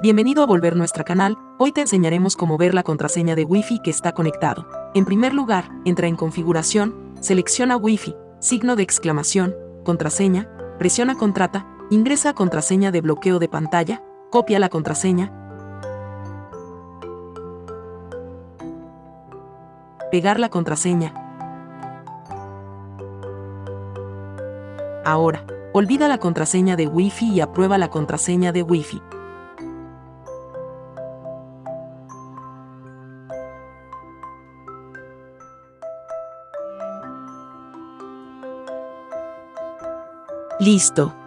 Bienvenido a volver nuestro canal, hoy te enseñaremos cómo ver la contraseña de Wi-Fi que está conectado. En primer lugar, entra en configuración, selecciona Wi-Fi, signo de exclamación, contraseña, presiona contrata, ingresa contraseña de bloqueo de pantalla, copia la contraseña, pegar la contraseña. Ahora, olvida la contraseña de Wi-Fi y aprueba la contraseña de Wi-Fi. Listo.